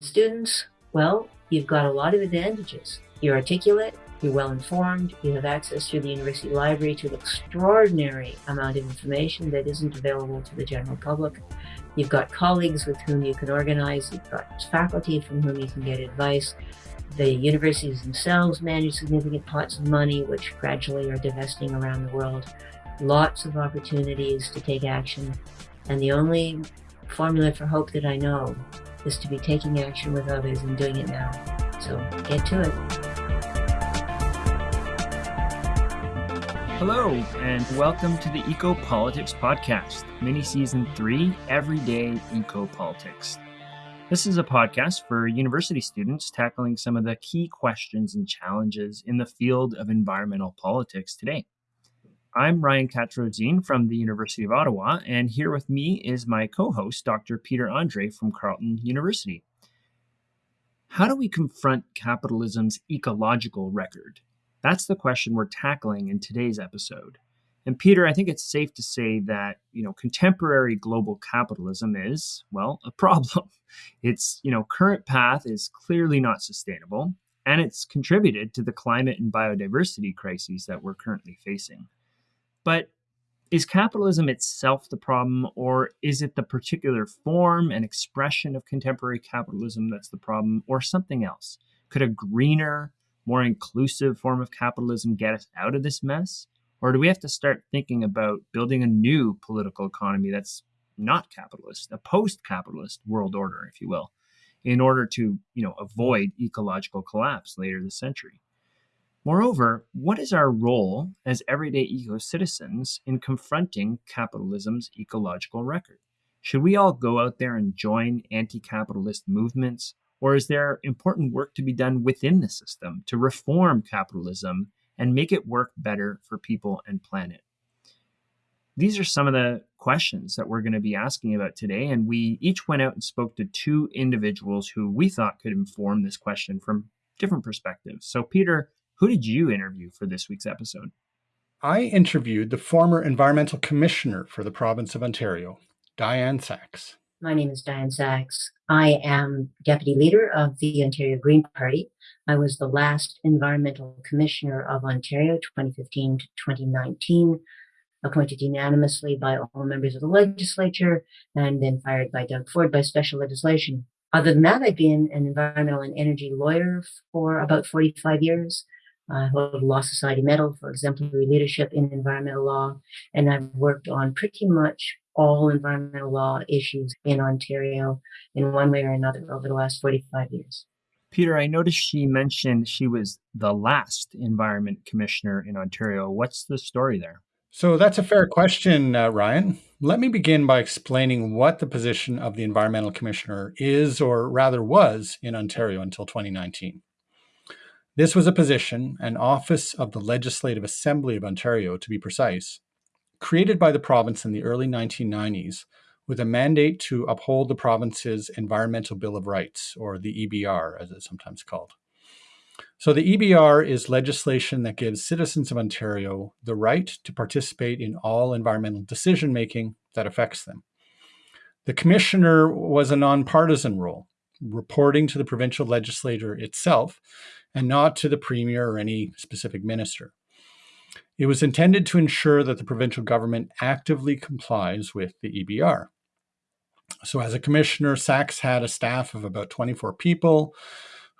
students, well, you've got a lot of advantages. You're articulate, you're well informed, you have access to the university library to an extraordinary amount of information that isn't available to the general public. You've got colleagues with whom you can organize, you've got faculty from whom you can get advice. The universities themselves manage significant pots of money, which gradually are divesting around the world. Lots of opportunities to take action. And the only formula for hope that I know is to be taking action with others and doing it now. So get to it. Hello, and welcome to the Eco Politics Podcast, mini season three, Everyday Eco Politics. This is a podcast for university students tackling some of the key questions and challenges in the field of environmental politics today. I'm Ryan Katz-Rosene from the University of Ottawa, and here with me is my co host, Dr. Peter Andrée from Carleton University. How do we confront capitalism's ecological record? That's the question we're tackling in today's episode. And Peter, I think it's safe to say that, you know, contemporary global capitalism is, well, a problem. Its, you know, current path is clearly not sustainable, and it's contributed to the climate and biodiversity crises that we're currently facing. But is capitalism itself the problem, or is it the particular form and expression of contemporary capitalism that's the problem, or something else? Could a greener, more inclusive form of capitalism get us out of this mess? Or do we have to start thinking about building a new political economy that's not capitalist, a post-capitalist world order, if you will, in order to, you know, avoid ecological collapse later this century? Moreover, what is our role as everyday eco citizens in confronting capitalism's ecological record? Should we all go out there and join anti capitalist movements or is there important work to be done within the system to reform capitalism and make it work better for people and planet? These are some of the questions that we're going to be asking about today. And we each went out and spoke to two individuals who we thought could inform this question from different perspectives. So, Peter, who did you interview for this week's episode? I interviewed the former environmental commissioner for the province of Ontario, Diane Saxe. My name is Diane Saxe. I am deputy leader of the Ontario Green Party. I was the last environmental commissioner of Ontario, 2015 to 2019, appointed unanimously by all members of the legislature and then fired by Doug Ford by special legislation. Other than that, I've been an environmental and energy lawyer for about 45 years. I hold a Law Society Medal for exemplary leadership in environmental law, and I've worked on pretty much all environmental law issues in Ontario in one way or another over the last 45 years. Peter, I noticed she mentioned she was the last environment commissioner in Ontario. What's the story there? So that's a fair question, uh, Ryan. Let me begin by explaining what the position of the environmental commissioner is, or rather was, in Ontario until 2019. This was a position, an office of the Legislative Assembly of Ontario, to be precise, created by the province in the early 1990s with a mandate to uphold the province's Environmental Bill of Rights, or the EBR, as it's sometimes called. So, the EBR is legislation that gives citizens of Ontario the right to participate in all environmental decision making that affects them. The commissioner was a nonpartisan role, reporting to the provincial legislature itself and not to the premier or any specific minister. It was intended to ensure that the provincial government actively complies with the EBR. So, as a commissioner, Saxe had a staff of about 24 people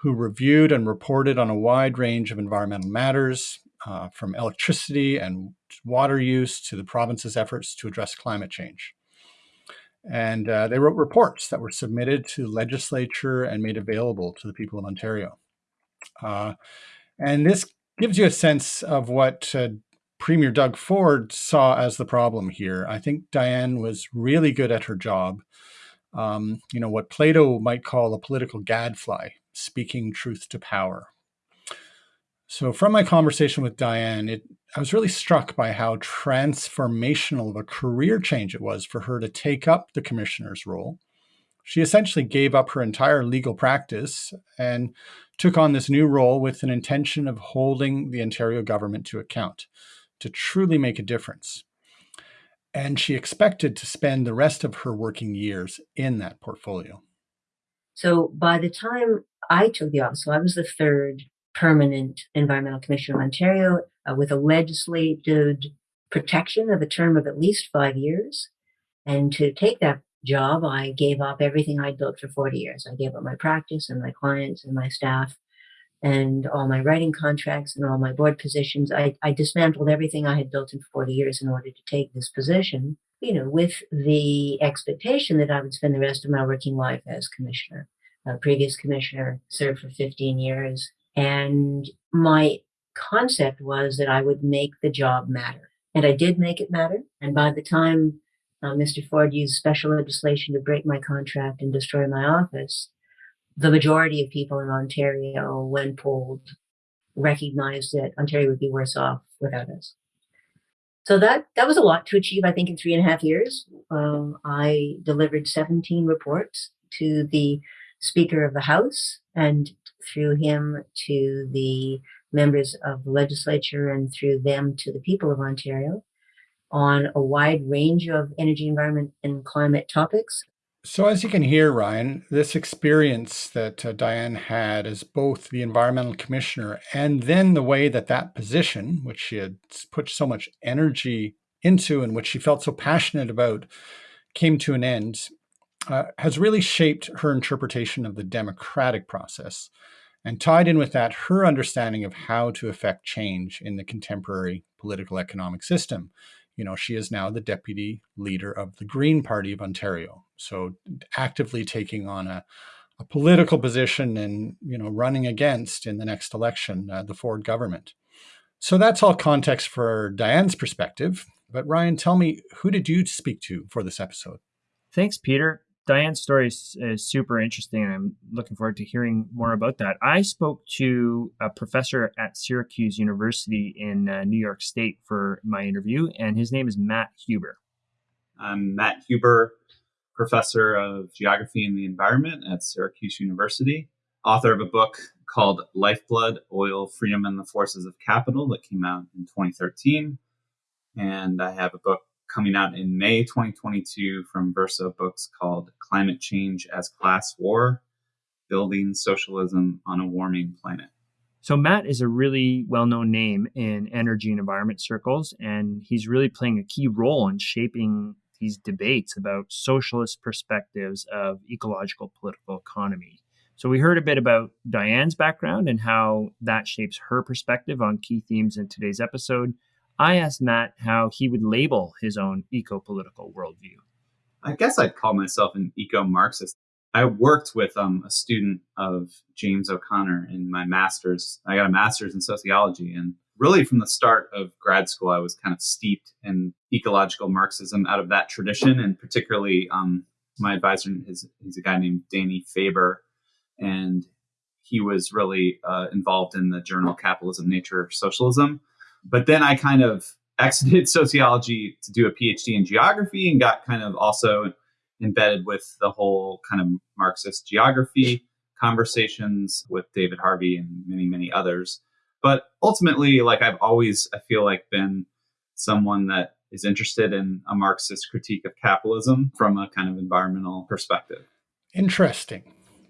who reviewed and reported on a wide range of environmental matters, uh, from electricity and water use to the province's efforts to address climate change. And uh, they wrote reports that were submitted to legislature and made available to the people of Ontario. Uh, and this gives you a sense of what uh, Premier Doug Ford saw as the problem here. I think Diane was really good at her job. Um, you know, what Plato might call a political gadfly, speaking truth to power. So, from my conversation with Diane, it, I was really struck by how transformational of a career change it was for her to take up the commissioner's role. She essentially gave up her entire legal practice and took on this new role with an intention of holding the Ontario government to account to truly make a difference. And she expected to spend the rest of her working years in that portfolio. So by the time I took the office, so I was the third permanent environmental commissioner of Ontario uh, with a legislated protection of a term of at least five years. And to take that job, I gave up everything I'd built for 40 years. I gave up my practice and my clients and my staff and all my writing contracts and all my board positions. I, I dismantled everything I had built in 40 years in order to take this position, you know, with the expectation that I would spend the rest of my working life as commissioner. A previous commissioner served for 15 years. And my concept was that I would make the job matter. And I did make it matter. And by the time uh, Mr. Ford used special legislation to break my contract and destroy my office, the majority of people in Ontario, when polled, recognized that Ontario would be worse off without us. So that that was a lot to achieve. I think in three and a half years, um, I delivered 17 reports to the Speaker of the House, and through him to the members of the legislature, and through them to the people of Ontario, on a wide range of energy, environment, and climate topics. So, as you can hear, Ryan, this experience that uh, Diane had as both the environmental commissioner and then the way that that position, which she had put so much energy into and which she felt so passionate about, came to an end, uh, has really shaped her interpretation of the democratic process. And tied in with that, her understanding of how to affect change in the contemporary political economic system you know, she is now the deputy leader of the Green Party of Ontario. So actively taking on a, a political position and, you know, running against in the next election uh, the Ford government. So that's all context for Diane's perspective. But Ryan, tell me, who did you speak to for this episode? Thanks, Peter. Diane's story is, is, super interesting, and I'm looking forward to hearing more about that. I spoke to a professor at Syracuse University in uh, New York State for my interview, and his name is Matt Huber. I'm Matt Huber, professor of geography and the environment at Syracuse University, author of a book called Lifeblood Oil, Freedom, and the Forces of Capital that came out in 2013. And I have a book coming out in May 2022 from Verso Books called Climate Change as Class War Building Socialism on a Warming Planet. So, Matt is a really well known name in energy and environment circles, and he's really playing a key role in shaping these debates about socialist perspectives of ecological political economy. So, we heard a bit about Diane's background and how that shapes her perspective on key themes in today's episode. I asked Matt how he would label his own eco political worldview. I guess I'd call myself an eco Marxist. I worked with um, a student of James O'Connor in my master's. I got a master's in sociology. And really, from the start of grad school, I was kind of steeped in ecological Marxism out of that tradition. And particularly, um, my advisor is a guy named Danny Faber. And he was really uh, involved in the journal Capitalism, Nature, Socialism but then I kind of exited sociology to do a PhD in geography and got kind of also embedded with the whole kind of Marxist geography conversations with David Harvey and many, many others. But ultimately, like I've always, I feel like been someone that is interested in a Marxist critique of capitalism from a kind of environmental perspective. Interesting.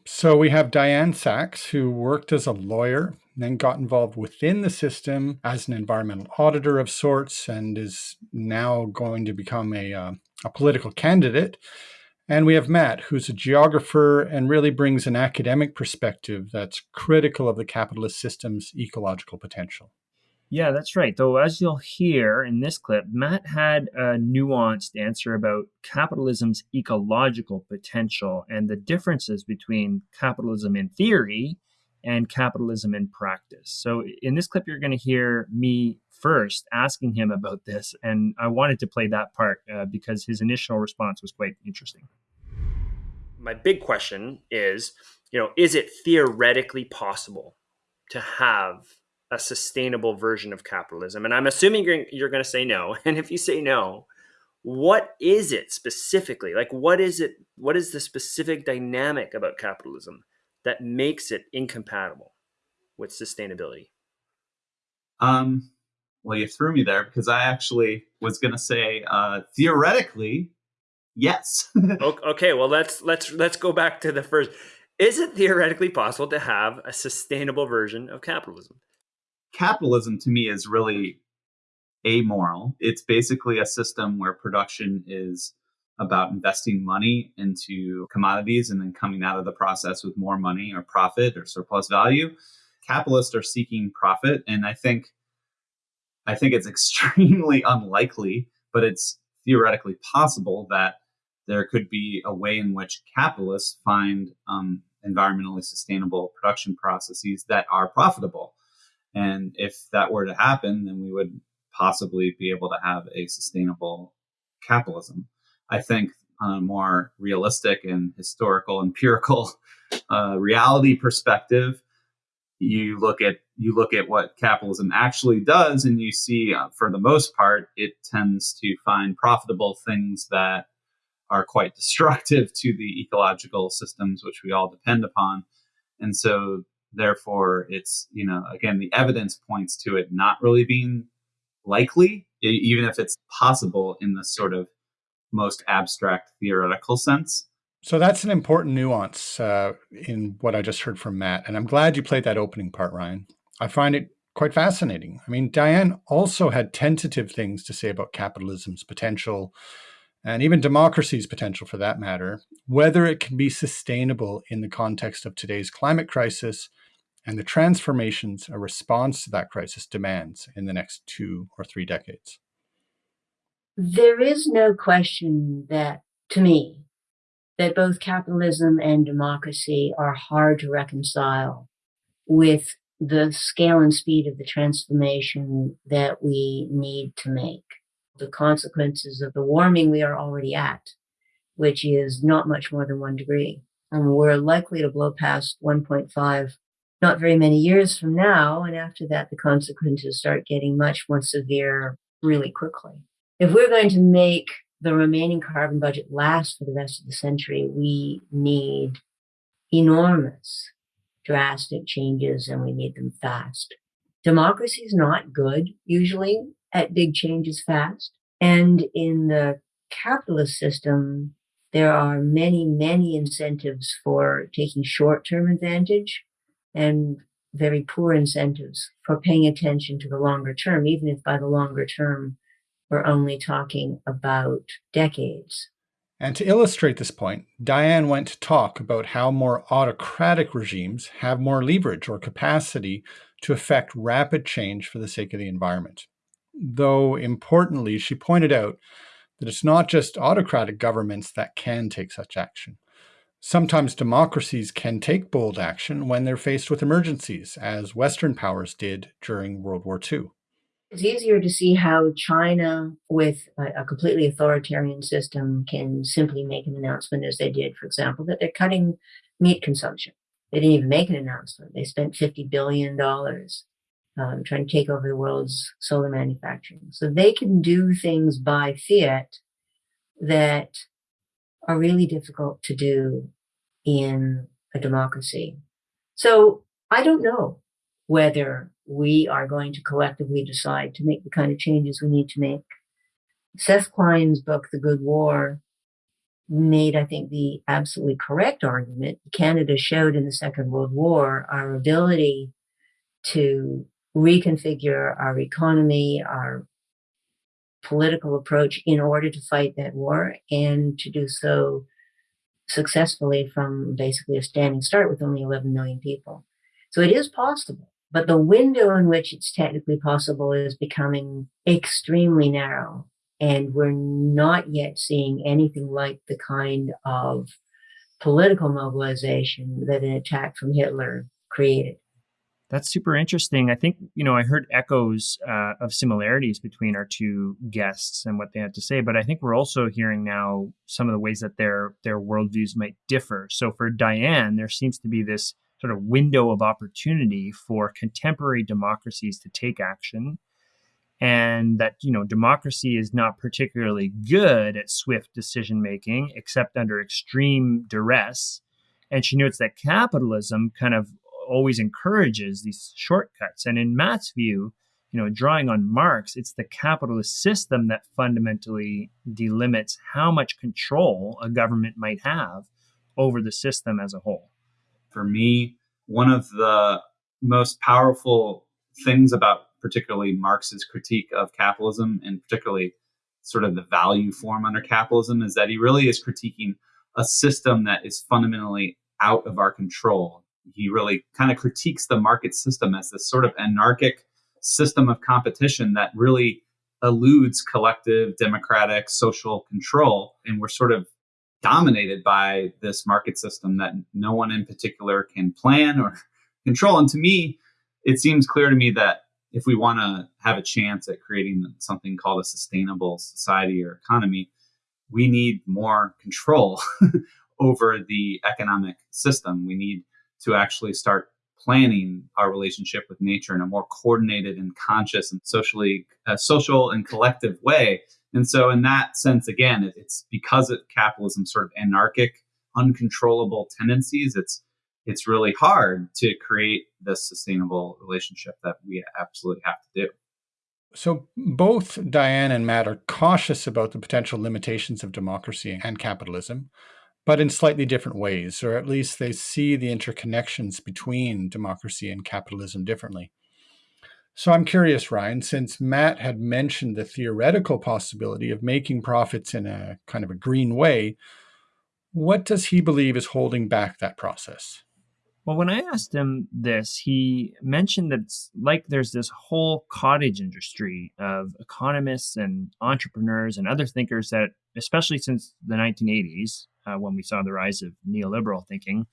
So we have Diane Saxe, who worked as a lawyer, then got involved within the system as an environmental auditor of sorts, and is now going to become a, uh, a political candidate. And we have Matt, who's a geographer and really brings an academic perspective that's critical of the capitalist system's ecological potential. Yeah, that's right. Though, as you'll hear in this clip, Matt had a nuanced answer about capitalism's ecological potential and the differences between capitalism in theory and capitalism in practice. So, in this clip, you're going to hear me first asking him about this. And I wanted to play that part uh, because his initial response was quite interesting. My big question is you know, is it theoretically possible to have a sustainable version of capitalism? And I'm assuming you're, you're going to say no. And if you say no, what is it specifically? Like, what is it? What is the specific dynamic about capitalism that makes it incompatible with sustainability? Um, well, you threw me there because I actually was going to say uh, theoretically, yes. okay, well let's let's let's go back to the first. Is it theoretically possible to have a sustainable version of capitalism? Capitalism to me is really amoral. It's basically a system where production is about investing money into commodities and then coming out of the process with more money or profit or surplus value. Capitalists are seeking profit, and I think I think it's extremely unlikely, but it's theoretically possible that there could be a way in which capitalists find um, environmentally sustainable production processes that are profitable. And if that were to happen, then we would possibly be able to have a sustainable capitalism. I think on a more realistic and historical, empirical uh, reality perspective, you look at you look at what capitalism actually does, and you see, uh, for the most part, it tends to find profitable things that are quite destructive to the ecological systems which we all depend upon, and so therefore, it's you know again the evidence points to it not really being likely, even if it's possible in the sort of most abstract theoretical sense. So that's an important nuance uh, in what I just heard from Matt. And I'm glad you played that opening part, Ryan. I find it quite fascinating. I mean, Diane also had tentative things to say about capitalism's potential and even democracy's potential for that matter, whether it can be sustainable in the context of today's climate crisis and the transformations a response to that crisis demands in the next two or three decades. There is no question that, to me, that both capitalism and democracy are hard to reconcile with the scale and speed of the transformation that we need to make. The consequences of the warming we are already at, which is not much more than one degree. And we're likely to blow past 1.5 not very many years from now. And after that, the consequences start getting much more severe really quickly. If we're going to make the remaining carbon budget last for the rest of the century, we need enormous, drastic changes and we need them fast. Democracy is not good usually at big changes fast. And in the capitalist system, there are many, many incentives for taking short term advantage and very poor incentives for paying attention to the longer term, even if by the longer term we're only talking about decades. And to illustrate this point, Diane went to talk about how more autocratic regimes have more leverage or capacity to effect rapid change for the sake of the environment. Though importantly, she pointed out that it's not just autocratic governments that can take such action. Sometimes democracies can take bold action when they're faced with emergencies, as Western powers did during World War II. It's easier to see how China, with a, completely authoritarian system, can simply make an announcement, as they did, for example, that they're cutting meat consumption. They didn't even make an announcement. They spent $50 billion um, trying to take over the world's solar manufacturing. So they can do things by fiat that are really difficult to do in a democracy. So I don't know whether we are going to collectively decide to make the kind of changes we need to make. Seth Klein's book, The Good War, made, I think, the absolutely correct argument. Canada showed in the Second World War our ability to reconfigure our economy, our political approach in order to fight that war and to do so successfully from basically a standing start with only 11 million people. So it is possible, but the window in which it's technically possible is becoming extremely narrow. And we're not yet seeing anything like the kind of political mobilization that an attack from Hitler created. That's super interesting. I think, you know, I heard echoes uh, of similarities between our two guests and what they had to say, but I think we're also hearing now some of the ways that their their worldviews might differ. So for Diane, there seems to be this sort of window of opportunity for contemporary democracies to take action and that you know democracy is not particularly good at swift decision making except under extreme duress and she notes that capitalism kind of always encourages these shortcuts. And in Matt's view, you know, drawing on Marx, it's the capitalist system that fundamentally delimits how much control a government might have over the system as a whole. For me, one of the most powerful things about particularly Marx's critique of capitalism and particularly sort of the value form under capitalism is that he really is critiquing a system that is fundamentally out of our control. He really kind of critiques the market system as this sort of anarchic system of competition that really eludes collective democratic social control. And we're sort of dominated by this market system that no one in particular can plan or control. And to me, it seems clear to me that if we want to have a chance at creating something called a sustainable society or economy, we need more control over the economic system. We need to actually start planning our relationship with nature in a more coordinated and conscious and socially uh, social and collective way. And so, in that sense, again, it's because of capitalism's sort of anarchic, uncontrollable tendencies. It's it's really hard to create this sustainable relationship that we absolutely have to do. So, both Diane and Matt are cautious about the potential limitations of democracy and capitalism, but in slightly different ways, or at least they see the interconnections between democracy and capitalism differently. So, I'm curious, Ryan, since Matt had mentioned the theoretical possibility of making profits in a kind of a green way, what does he believe is holding back that process? Well, when I asked him this, he mentioned that it's like there's this whole cottage industry of economists and entrepreneurs and other thinkers that, especially since the 1980s, uh, when we saw the rise of neoliberal thinking,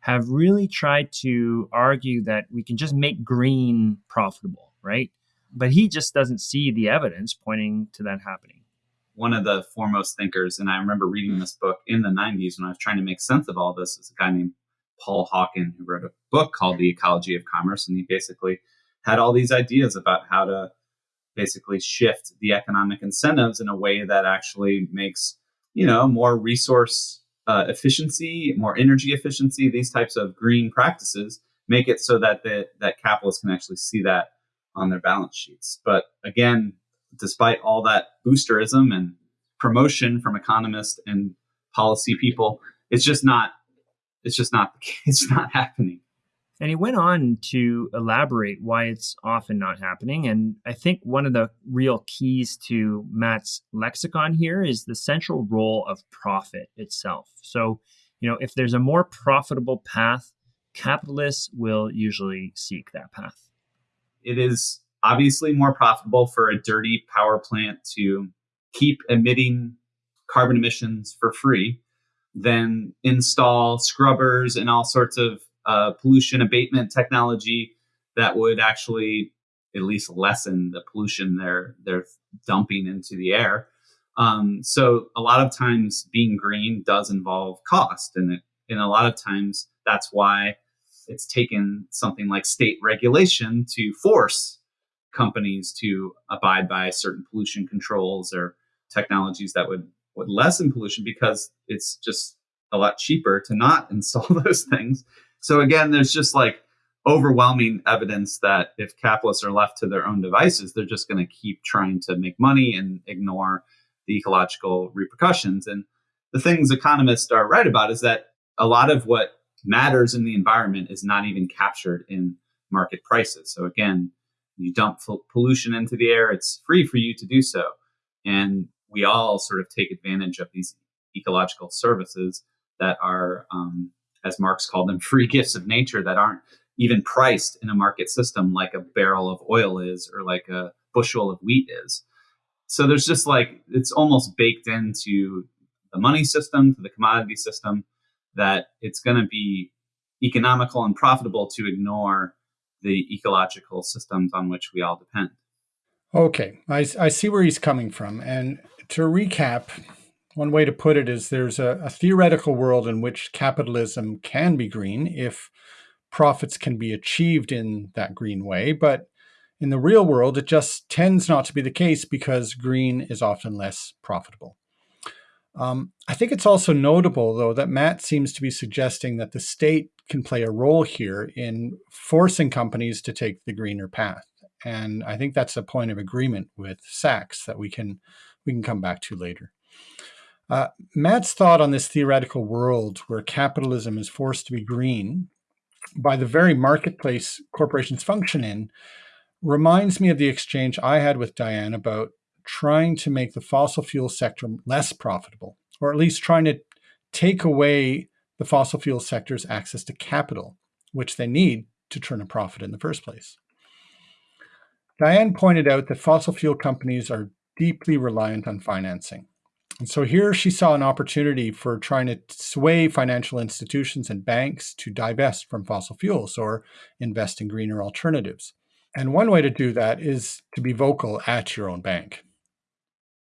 have really tried to argue that we can just make green profitable, right? But he just doesn't see the evidence pointing to that happening. One of the foremost thinkers, and I remember reading this book in the 90s when I was trying to make sense of all this, is a guy named Paul Hawken, who wrote a book called The Ecology of Commerce. And he basically had all these ideas about how to basically shift the economic incentives in a way that actually makes, you know, more resource uh, efficiency, more energy efficiency, these types of green practices make it so that the, that capitalists can actually see that on their balance sheets. But again, despite all that boosterism and promotion from economists and policy people, it's just not it's just not it's not happening. And he went on to elaborate why it's often not happening. And I think one of the real keys to Matt's lexicon here is the central role of profit itself. So, you know, if there's a more profitable path, capitalists will usually seek that path. It is obviously more profitable for a dirty power plant to keep emitting carbon emissions for free than install scrubbers and all sorts of uh, pollution abatement technology that would actually at least lessen the pollution they're they're dumping into the air. Um, so a lot of times being green does involve cost, and it, and a lot of times that's why it's taken something like state regulation to force companies to abide by certain pollution controls or technologies that would would lessen pollution because it's just a lot cheaper to not install those things. So again, there's just like overwhelming evidence that if capitalists are left to their own devices, they're just going to keep trying to make money and ignore the ecological repercussions. And the things economists are right about is that a lot of what matters in the environment is not even captured in market prices. So again, you dump pollution into the air, it's free for you to do so. And we all sort of take advantage of these ecological services that are, um, as Marx called them, free gifts of nature that aren't even priced in a market system like a barrel of oil is or like a bushel of wheat is. So there's just like, it's almost baked into the money system, to the commodity system, that it's going to be economical and profitable to ignore the ecological systems on which we all depend. Okay, I, I see where he's coming from. And to recap, one way to put it is there's a, a theoretical world in which capitalism can be green if profits can be achieved in that green way. But in the real world, it just tends not to be the case because green is often less profitable. Um, I think it's also notable, though, that Matt seems to be suggesting that the state can play a role here in forcing companies to take the greener path. And I think that's a point of agreement with Saxe that we can we can come back to later. Uh, Matt's thought on this theoretical world where capitalism is forced to be green by the very marketplace corporations function in reminds me of the exchange I had with Diane about trying to make the fossil fuel sector less profitable, or at least trying to take away the fossil fuel sector's access to capital, which they need to turn a profit in the first place. Diane pointed out that fossil fuel companies are deeply reliant on financing. And so here she saw an opportunity for trying to sway financial institutions and banks to divest from fossil fuels or invest in greener alternatives. And one way to do that is to be vocal at your own bank.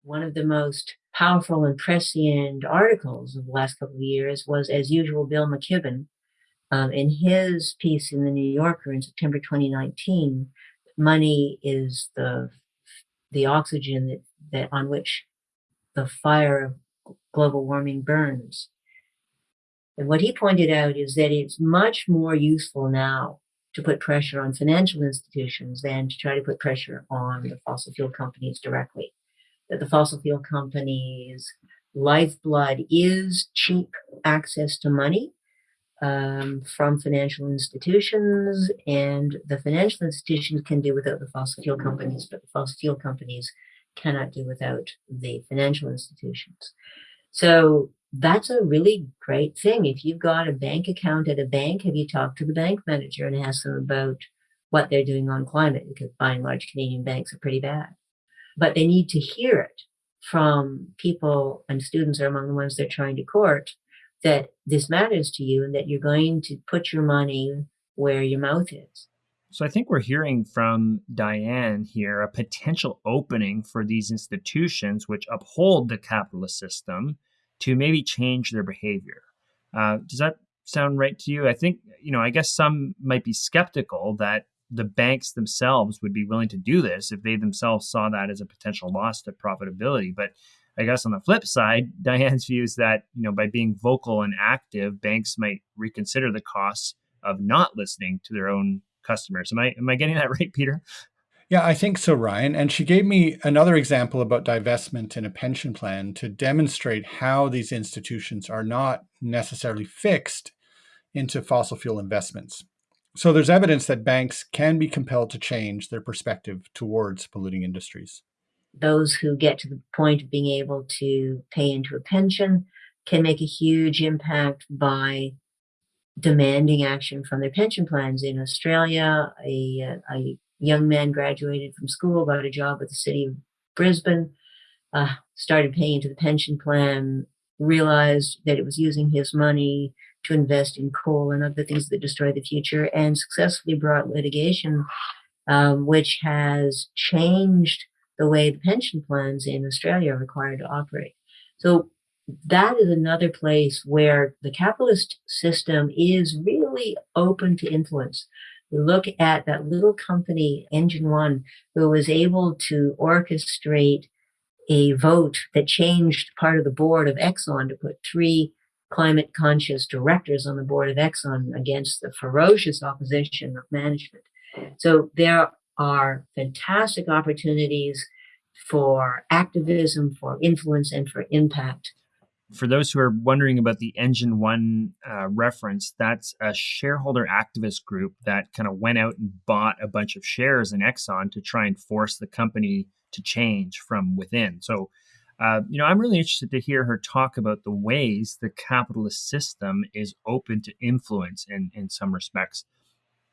One of the most powerful and prescient articles of the last couple of years was, as usual, Bill McKibben. Um, in his piece in the New Yorker in September 2019, money is the the oxygen that, that on which the fire of global warming burns. And what he pointed out is that it's much more useful now to put pressure on financial institutions than to try to put pressure on the fossil fuel companies directly. That the fossil fuel companies' lifeblood is cheap access to money um, from financial institutions, and the financial institutions can do without the fossil fuel companies, but the fossil fuel companies cannot do without the financial institutions. So that's a really great thing. If you've got a bank account at a bank, have you talked to the bank manager and asked them about what they're doing on climate? Because by and large, Canadian banks are pretty bad. But they need to hear it from people, and students are among the ones they're trying to court, that this matters to you and that you're going to put your money where your mouth is. So I think we're hearing from Diane here a potential opening for these institutions which uphold the capitalist system to maybe change their behavior. Uh, does that sound right to you? I think, you know, I guess some might be skeptical that the banks themselves would be willing to do this if they themselves saw that as a potential loss to profitability. But I guess on the flip side, Diane's view is that, you know, by being vocal and active, banks might reconsider the costs of not listening to their own customers. Am I am I getting that right, Peter? Yeah, I think so, Ryan. And she gave me another example about divestment in a pension plan to demonstrate how these institutions are not necessarily fixed into fossil fuel investments. So there's evidence that banks can be compelled to change their perspective towards polluting industries. Those who get to the point of being able to pay into a pension can make a huge impact by demanding action from their pension plans. In Australia, a, a young man graduated from school, got a job at the city of Brisbane, uh, started paying into the pension plan, realized that it was using his money to invest in coal and other things that destroy the future, and successfully brought litigation, um, which has changed the way the pension plans in Australia are required to operate. So that is another place where the capitalist system is really open to influence look at that little company, Engine One, who was able to orchestrate a vote that changed part of the board of Exxon to put three climate conscious directors on the board of Exxon against the ferocious opposition of management. So there are fantastic opportunities for activism, for influence, and for impact for those who are wondering about the Engine One uh, reference, that's a shareholder activist group that kind of went out and bought a bunch of shares in Exxon to try and force the company to change from within. So, uh, you know, I'm really interested to hear her talk about the ways the capitalist system is open to influence in, in some respects.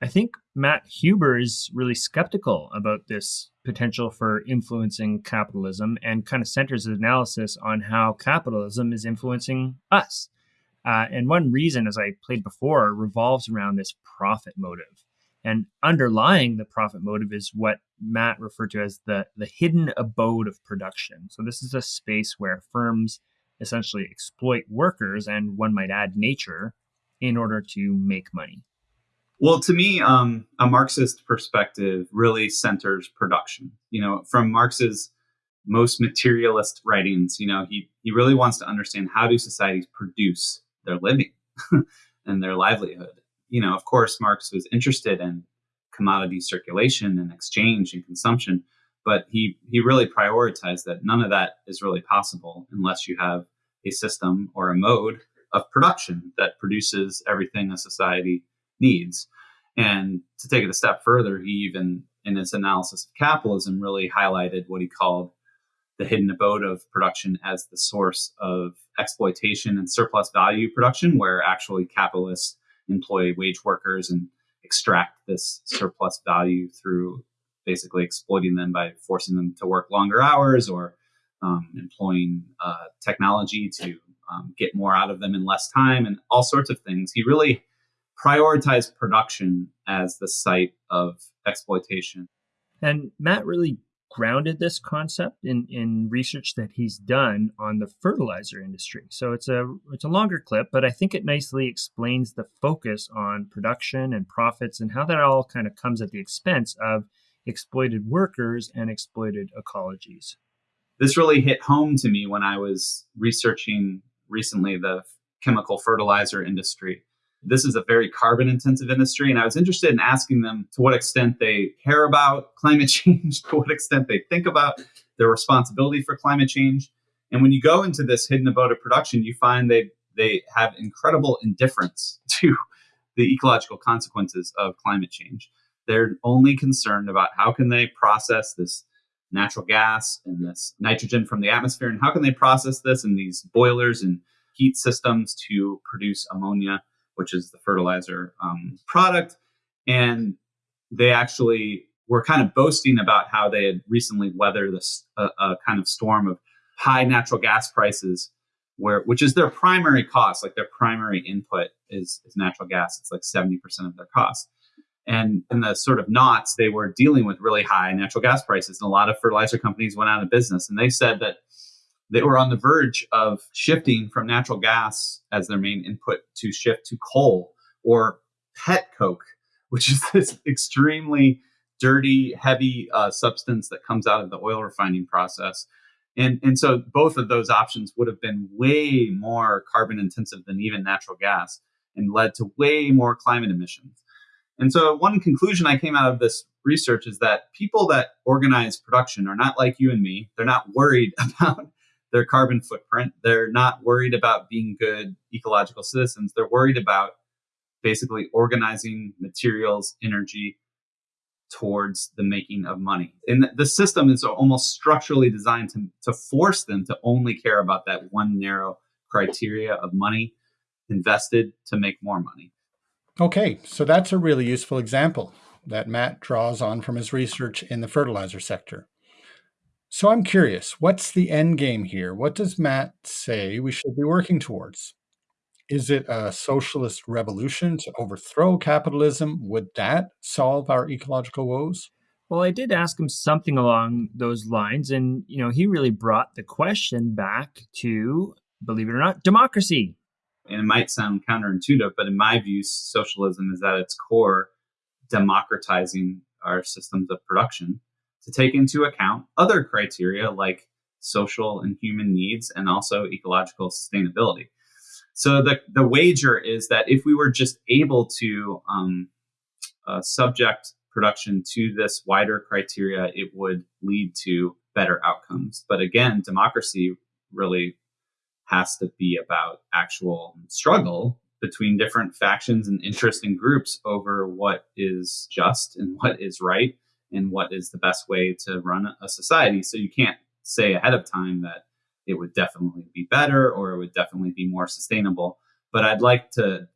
I think Matt Huber is really skeptical about this potential for influencing capitalism and kind of centers his analysis on how capitalism is influencing us. Uh, and one reason, as I played before, revolves around this profit motive. And underlying the profit motive is what Matt referred to as the, the hidden abode of production. So, this is a space where firms essentially exploit workers and one might add nature in order to make money. Well, to me, um, a Marxist perspective really centers production. You know, from Marx's most materialist writings, you know, he he really wants to understand how do societies produce their living and their livelihood. You know, of course, Marx was interested in commodity circulation and exchange and consumption, but he he really prioritized that none of that is really possible unless you have a system or a mode of production that produces everything a society needs. And to take it a step further, he even, in his analysis of capitalism, really highlighted what he called the hidden abode of production as the source of exploitation and surplus value production, where actually capitalists employ wage workers and extract this surplus value through basically exploiting them by forcing them to work longer hours or um, employing uh, technology to um, get more out of them in less time and all sorts of things. He really prioritized production as the site of exploitation. And Matt really grounded this concept in, in research that he's done on the fertilizer industry. So it's a it's a longer clip, but I think it nicely explains the focus on production and profits and how that all kind of comes at the expense of exploited workers and exploited ecologies. This really hit home to me when I was researching recently the chemical fertilizer industry. This is a very carbon intensive industry, and I was interested in asking them to what extent they care about climate change, to what extent they think about their responsibility for climate change. And when you go into this hidden abode of production, you find they they have incredible indifference to the ecological consequences of climate change. They're only concerned about how can they process this natural gas and this nitrogen from the atmosphere, and how can they process this in these boilers and heat systems to produce ammonia which is the fertilizer um, product. And they actually were kind of boasting about how they had recently weathered this a, a kind of storm of high natural gas prices, where which is their primary cost, like their primary input is, is natural gas. It's like 70% of their cost. And in the sort of knots, they were dealing with really high natural gas prices. And a lot of fertilizer companies went out of business. And they said that they were on the verge of shifting from natural gas as their main input to shift to coal or pet coke, which is this extremely dirty, heavy uh, substance that comes out of the oil refining process. And, and so both of those options would have been way more carbon intensive than even natural gas and led to way more climate emissions. And so, one conclusion I came out of this research is that people that organize production are not like you and me. They're not worried about their carbon footprint. They're not worried about being good ecological citizens. They're worried about basically organizing materials, energy towards the making of money. And the system is almost structurally designed to, to force them to only care about that one narrow criteria of money invested to make more money. Okay, so that's a really useful example that Matt draws on from his research in the fertilizer sector. So I'm curious, what's the end game here? What does Matt say we should be working towards? Is it a socialist revolution to overthrow capitalism? Would that solve our ecological woes? Well, I did ask him something along those lines, and you know, he really brought the question back to, believe it or not, democracy. And it might sound counterintuitive, but in my view, socialism is at its core democratizing our systems of production to take into account other criteria like social and human needs and also ecological sustainability. So the, the wager is that if we were just able to um, uh, subject production to this wider criteria, it would lead to better outcomes. But again, democracy really has to be about actual struggle between different factions and interesting groups over what is just and what is right and what is the best way to run a society. So you can't say ahead of time that it would definitely be better or it would definitely be more sustainable. But I'd like to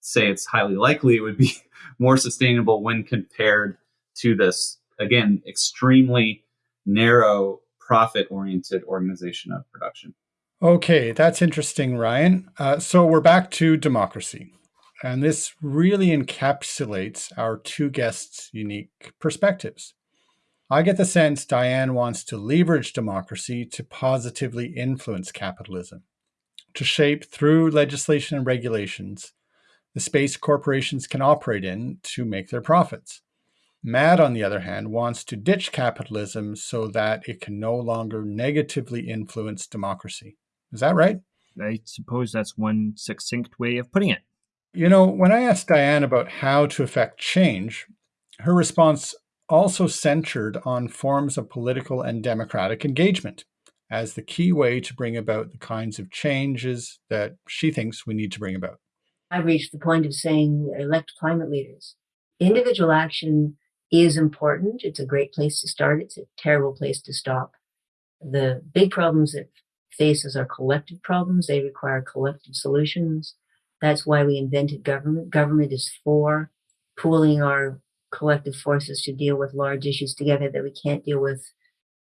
say it's highly likely it would be more sustainable when compared to this, again, extremely narrow profit oriented organization of production. Okay, that's interesting, Ryan. Uh, so we're back to democracy. And this really encapsulates our two guests' unique perspectives. I get the sense Diane wants to leverage democracy to positively influence capitalism, to shape through legislation and regulations the space corporations can operate in to make their profits. Matt, on the other hand, wants to ditch capitalism so that it can no longer negatively influence democracy. Is that right? I suppose that's one succinct way of putting it. You know, when I asked Diane about how to effect change, her response also centered on forms of political and democratic engagement as the key way to bring about the kinds of changes that she thinks we need to bring about. I've reached the point of saying elect climate leaders. Individual action is important. It's a great place to start. It's a terrible place to stop. The big problems that faces are collective problems. They require collective solutions. That's why we invented government. Government is for pooling our collective forces to deal with large issues together that we can't deal with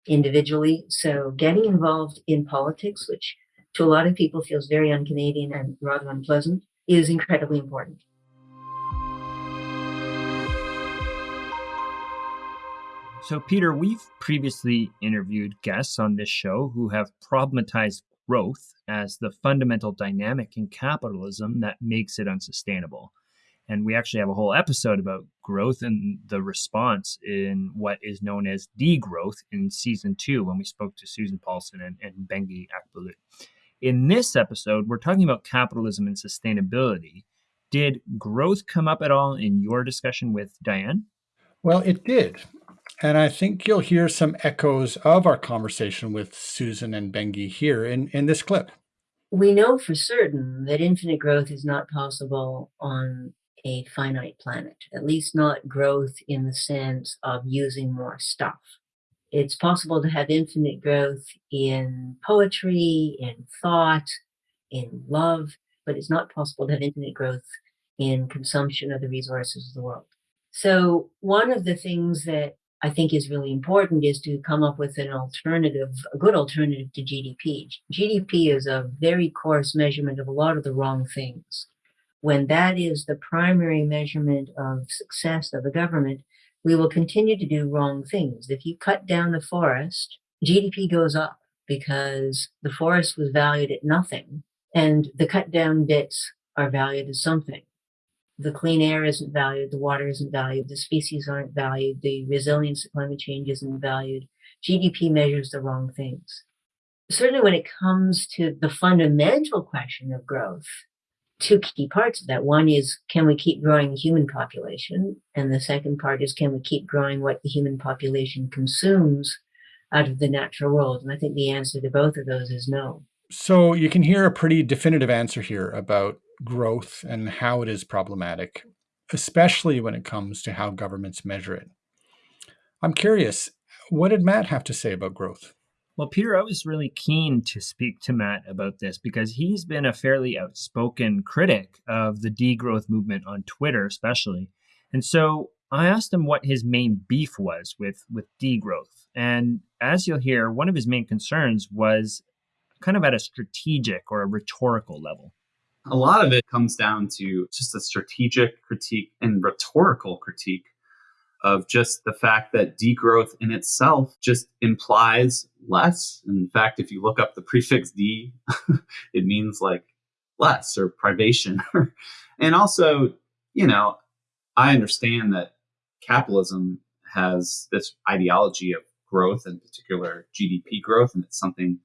individually. So getting involved in politics, which to a lot of people feels very un-Canadian and rather unpleasant, is incredibly important. So, Peter, we've previously interviewed guests on this show who have problematized growth as the fundamental dynamic in capitalism that makes it unsustainable. And we actually have a whole episode about growth and the response in what is known as degrowth in season two when we spoke to Susan Paulson and, and Bengi Akbulut. In this episode, we're talking about capitalism and sustainability. Did growth come up at all in your discussion with Diane? Well, it did. And I think you'll hear some echoes of our conversation with Susan and Bengi here in, in this clip. We know for certain that infinite growth is not possible on a finite planet, at least not growth in the sense of using more stuff. It's possible to have infinite growth in poetry, in thought, in love, but it's not possible to have infinite growth in consumption of the resources of the world. So one of the things that I think is really important is to come up with an alternative, a good alternative to GDP. GDP is a very coarse measurement of a lot of the wrong things. When that is the primary measurement of success of a government, we will continue to do wrong things. If you cut down the forest, GDP goes up because the forest was valued at nothing and the cut down bits are valued as something the clean air isn't valued, the water isn't valued, the species aren't valued, the resilience to climate change isn't valued. GDP measures the wrong things. Certainly when it comes to the fundamental question of growth, two key parts of that. One is, can we keep growing the human population? And the second part is, can we keep growing what the human population consumes out of the natural world? And I think the answer to both of those is no. So you can hear a pretty definitive answer here about growth and how it is problematic, especially when it comes to how governments measure it. I'm curious, what did Matt have to say about growth? Well, Peter, I was really keen to speak to Matt about this because he's been a fairly outspoken critic of the degrowth movement on Twitter, especially. And so I asked him what his main beef was with, with degrowth. And as you'll hear, one of his main concerns was kind of at a strategic or a rhetorical level a lot of it comes down to just a strategic critique and rhetorical critique of just the fact that degrowth in itself just implies less. In fact, if you look up the prefix D, it means like less or privation. and also, you know, I understand that capitalism has this ideology of growth, in particular GDP growth, and it's something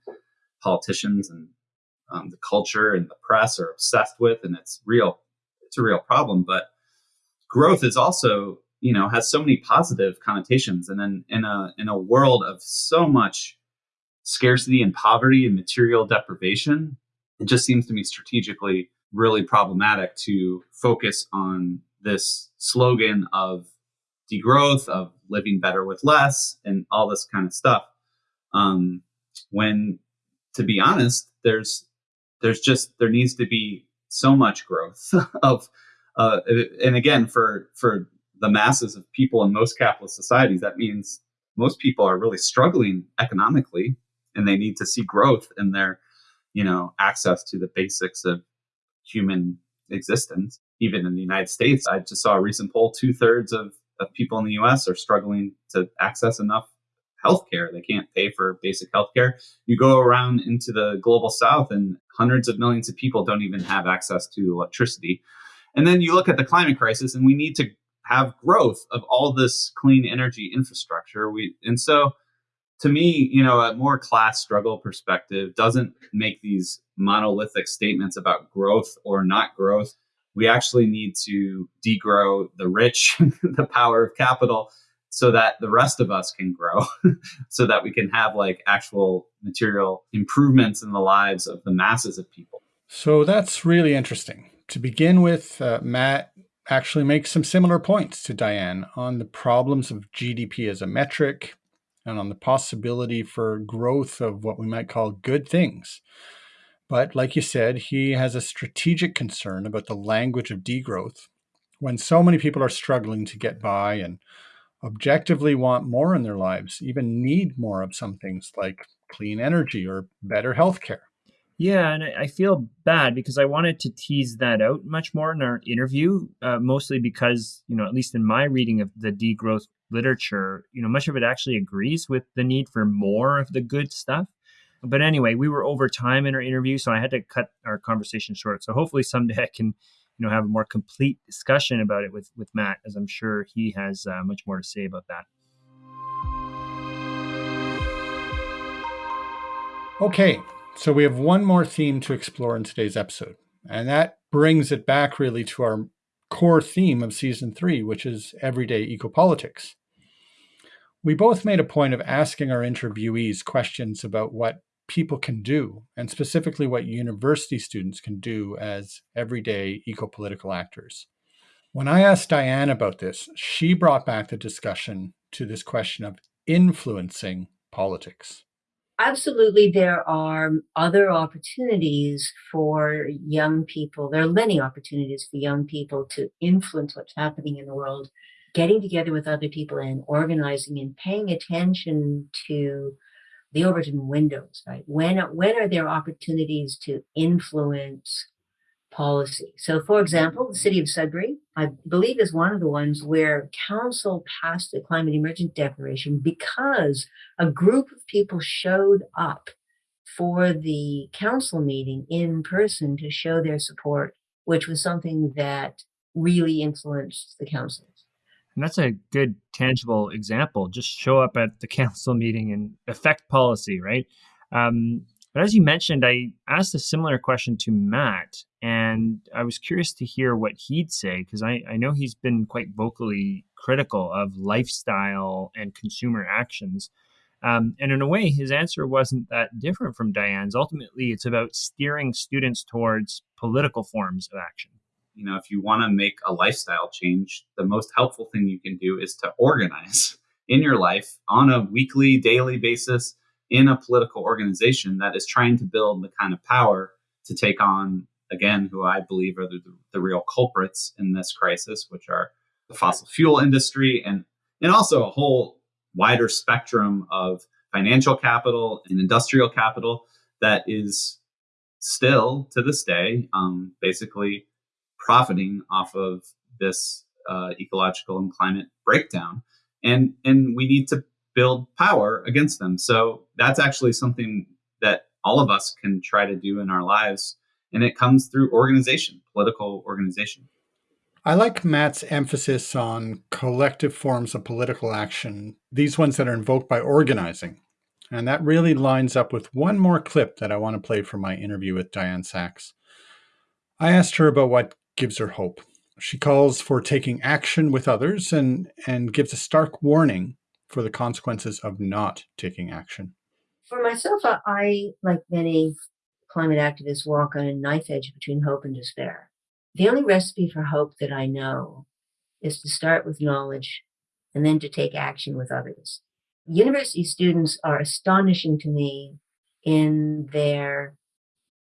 politicians and um, the culture and the press are obsessed with, and it's real. It's a real problem. But growth is also, you know, has so many positive connotations, and then in a in a world of so much scarcity and poverty and material deprivation, it just seems to me strategically really problematic to focus on this slogan of degrowth, of living better with less, and all this kind of stuff. Um, when, to be honest, there's there's just there needs to be so much growth of uh, and again for for the masses of people in most capitalist societies that means most people are really struggling economically and they need to see growth in their you know access to the basics of human existence. Even in the united states i just saw a recent poll two-thirds of, of people in the us are struggling to access enough healthcare. They can't pay for basic healthcare. You go around into the global south, and hundreds of millions of people don't even have access to electricity. And then you look at the climate crisis, and we need to have growth of all this clean energy infrastructure. We and so to me, you know, a more class struggle perspective doesn't make these monolithic statements about growth or not growth. We actually need to degrow the rich, the power of capital, so that the rest of us can grow so that we can have like actual material improvements in the lives of the masses of people. So that's really interesting. To begin with, uh, Matt actually makes some similar points to Diane on the problems of GDP as a metric and on the possibility for growth of what we might call good things. But like you said, he has a strategic concern about the language of degrowth. When so many people are struggling to get by and objectively want more in their lives, even need more of some things like clean energy or better healthcare. Yeah, and I feel bad because I wanted to tease that out much more in our interview, uh, mostly because, you know, at least in my reading of the degrowth literature, you know, much of it actually agrees with the need for more of the good stuff. But anyway, we were over time in our interview, so I had to cut our conversation short. So hopefully someday I can, you know, have a more complete discussion about it with with Matt, as I'm sure he has uh, much more to say about that. Okay, so we have one more theme to explore in today's episode, and that brings it back really to our core theme of season three, which is everyday ecopolitics. We both made a point of asking our interviewees questions about what people can do, and specifically what university students can do as everyday eco-political actors. When I asked Diane about this, she brought back the discussion to this question of influencing politics. Absolutely there are other opportunities for young people. There are many opportunities for young people to influence what's happening in the world. Getting together with other people and organizing and paying attention to the overton windows right when when are there opportunities to influence policy. So, for example, the city of Sudbury, I believe, is one of the ones where council passed the climate emergent declaration because a group of people showed up for the council meeting in person to show their support, which was something that really influenced the councils. And that's a good tangible example. Just show up at the council meeting and affect policy, right? Um, but as you mentioned, I asked a similar question to Matt, and I was curious to hear what he'd say because I, I know he's been quite vocally critical of lifestyle and consumer actions. Um, and in a way, his answer wasn't that different from Diane's. Ultimately, it's about steering students towards political forms of action. You know, if you want to make a lifestyle change, the most helpful thing you can do is to organize in your life on a weekly, daily basis in a political organization that is trying to build the kind of power to take on, again, who I believe are the, the real culprits in this crisis, which are the fossil fuel industry and, and also a whole wider spectrum of financial capital and industrial capital that is still to this day um, basically profiting off of this uh, ecological and climate breakdown and and we need to build power against them. So that's actually something that all of us can try to do in our lives. And it comes through organization, political organization. I like Matt's emphasis on collective forms of political action, these ones that are invoked by organizing. And that really lines up with one more clip that I want to play from my interview with Diane Saxe. I asked her about what gives her hope. She calls for taking action with others and, and gives a stark warning for the consequences of not taking action? For myself, I, like many climate activists, walk on a knife edge between hope and despair. The only recipe for hope that I know is to start with knowledge and then to take action with others. University students are astonishing to me in their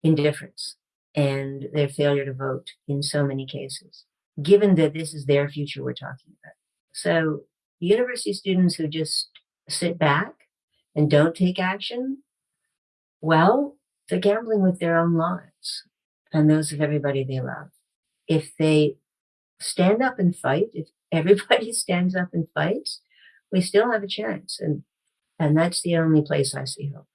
indifference and their failure to vote in so many cases, given that this is their future we're talking about. So university students who just sit back and don't take action, well, they're gambling with their own lives and those of everybody they love. If they stand up and fight, if everybody stands up and fights, we still have a chance. And and that's the only place I see hope.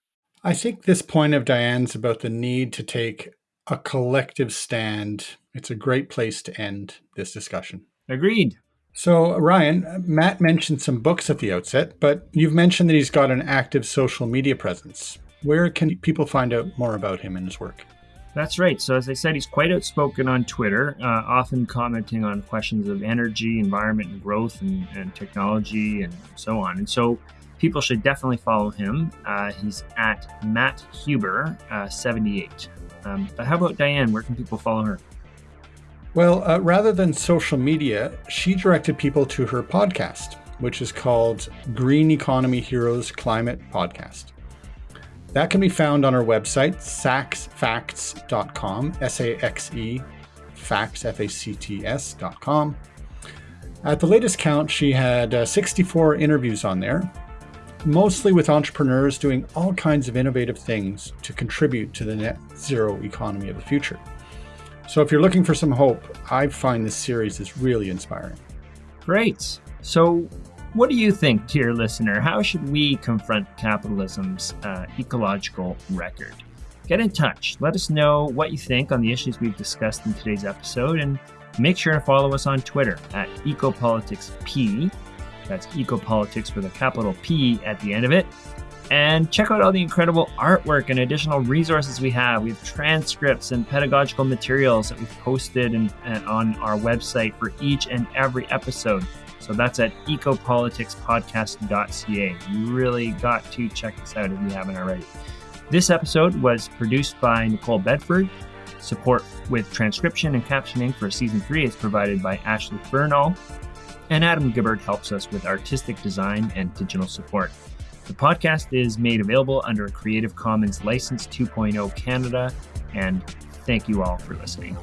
I think this point of Diane's about the need to take a collective stand, it's a great place to end this discussion. Agreed. So, Ryan, Matt mentioned some books at the outset, but you've mentioned that he's got an active social media presence. Where can people find out more about him and his work? That's right. So, as I said, he's quite outspoken on Twitter, uh, often commenting on questions of energy, environment, and growth, and, and technology, and so on. And so, people should definitely follow him. Uh, he's at Matt Huber uh, 78. Um, but how about Diane? Where can people follow her? Well, uh, rather than social media, she directed people to her podcast, which is called Green Economy Heroes Climate Podcast. That can be found on our website, saxefacts.com, S A X E, facts, F A C T S.com. At the latest count, she had uh, 64 interviews on there, mostly with entrepreneurs doing all kinds of innovative things to contribute to the net zero economy of the future. So if you're looking for some hope, I find this series is really inspiring. Great. So, what do you think, dear listener? How should we confront capitalism's uh, ecological record? Get in touch. Let us know what you think on the issues we've discussed in today's episode, and make sure to follow us on Twitter at EcopoliticsP. That's Ecopolitics with a capital P at the end of it. And check out all the incredible artwork and additional resources we have. We have transcripts and pedagogical materials that we've posted and, and on our website for each and every episode. So that's at ecopoliticspodcast.ca. You really got to check this out if you haven't already. This episode was produced by Nicole Bedford. Support with transcription and captioning for season three is provided by Ashley Bernal. And Adam Gibbard helps us with artistic design and digital support. The podcast is made available under a Creative Commons License 2.0 Canada, and thank you all for listening.